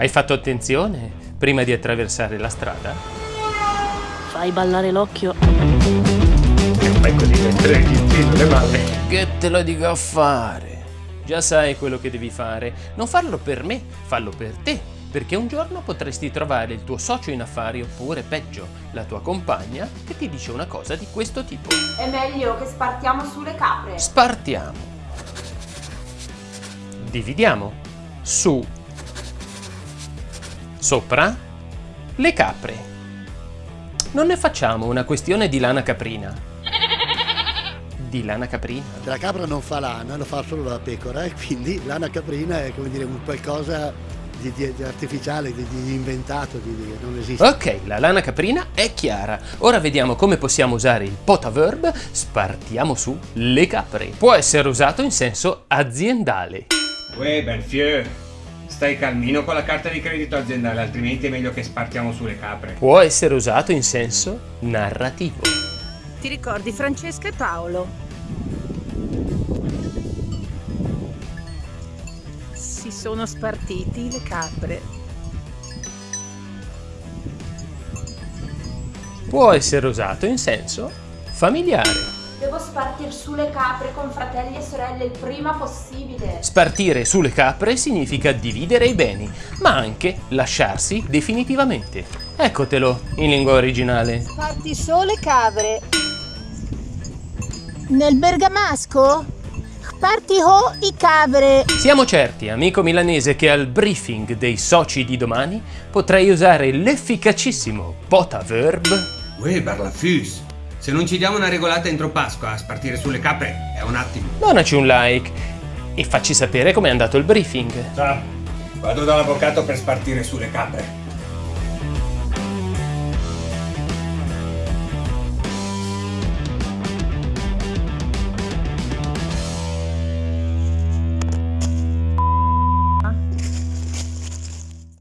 Hai fatto attenzione prima di attraversare la strada? Fai ballare l'occhio. E fai così mentre gli stendo le mani. Che te lo dico a fare? Già sai quello che devi fare. Non farlo per me, fallo per te. Perché un giorno potresti trovare il tuo socio in affari oppure peggio, la tua compagna che ti dice una cosa di questo tipo. È meglio che spartiamo sulle capre. Spartiamo. Dividiamo. Su. Sopra. Le capre. Non ne facciamo una questione di lana caprina. Di lana caprina. La capra non fa lana, lo fa solo la pecora e quindi lana caprina è come dire un qualcosa di, di- di artificiale, di, di inventato, di, di- non esiste. Ok, la lana caprina è chiara. Ora vediamo come possiamo usare il potaverb spartiamo su le capre. Può essere usato in senso aziendale. Uè, Belfieu, stai calmino con la carta di credito aziendale, altrimenti è meglio che spartiamo sulle capre. Può essere usato in senso narrativo. Ti ricordi Francesca e Paolo? Si sono spartiti le capre. Può essere usato in senso familiare. Devo spartir su le capre con fratelli e sorelle il prima possibile. Spartire sulle capre significa dividere i beni, ma anche lasciarsi definitivamente. Eccotelo in lingua originale. Parti sole capre. Nel bergamasco? Parti ho i capre. Siamo certi, amico milanese, che al briefing dei soci di domani potrai usare l'efficacissimo potaverb Uè, Barlafus, se non ci diamo una regolata entro Pasqua a spartire sulle capre, è un attimo. Donaci un like e facci sapere com'è andato il briefing. Ciao, vado dall'avvocato per spartire sulle capre.